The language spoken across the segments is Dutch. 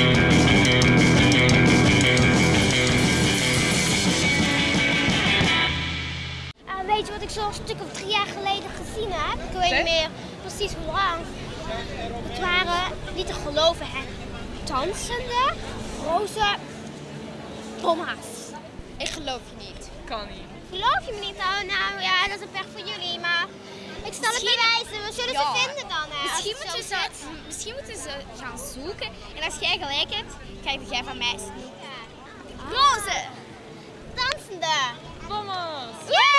Uh, weet je wat ik zo'n stuk of drie jaar geleden gezien heb? Ik weet niet meer precies hoe lang. Het waren niet te geloven, hè. Dansende roze bomma's. Ik geloof je niet. Kan niet. Geloof je me niet? Oh, nou ja, dat is een pech voor jullie, maar zal het bewijzen. We zullen Ja. ze vinden dan, hè. Misschien moeten, ze, misschien moeten ze gaan zoeken. En als jij gelijk hebt, krijg jij van mij sneak. Roze! Dansende. Vamos! Yay!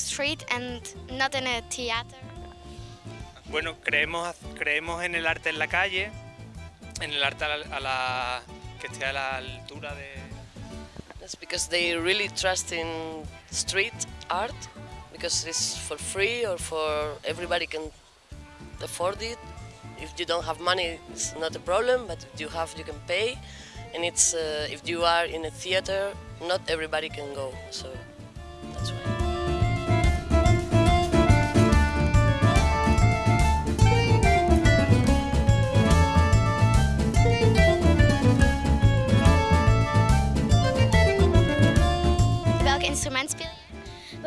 Street and not in a theater? Bueno, creemos, creemos en el arte en la calle, en el arte a la, a la- que esté a la altura de... That's because they really trust in street art because it's for free or for everybody can afford it. If you don't have money, it's not a problem, but if you have, you can pay. And it's uh, if you are in a theater, not everybody can go. So that's why.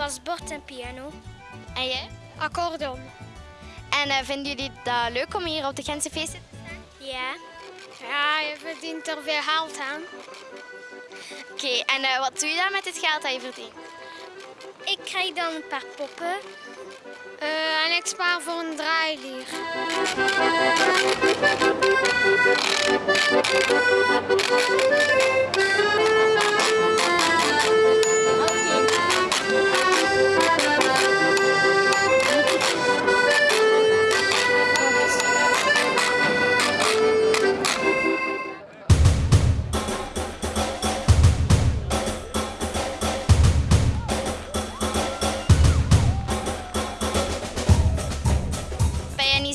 Was bord en piano. En jij? Accordeon. En eh, vinden jullie dat leuk om hier op de Gentse feesten te staan? Ja. Ja, je verdient er veel geld aan. Oké, en eh, wat doe je dan met het geld dat je verdient? Ik krijg dan een paar poppen. Eh, en ik spaar voor een draailier.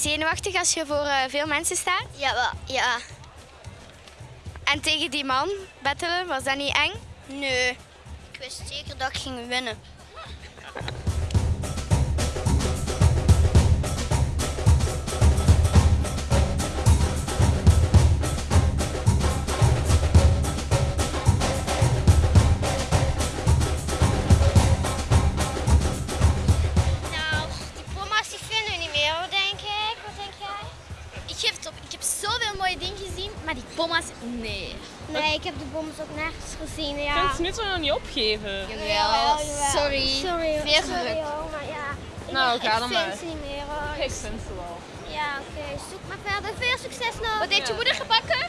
Zenuwachtig als je voor eh, veel mensen staat? Ja, wel. Ja. En tegen die man battelen, was dat niet eng? Nee. Ik wist zeker dat ik ging winnen. Maar die pomma's, nee. Nee, ik heb de bommen ook nergens gezien. Je Ja. kunt ze nu toch nog niet opgeven? Jawel, sorry. Sorry, hoor. Veel sorry, hoor, maar ja. Ik, Nou, ik ga dan vind maar. ze niet meer hoor. Ik vind ze wel. Ja, oké. Zoek maar verder. Veel succes nog. Wat heeft je moeder gebakken?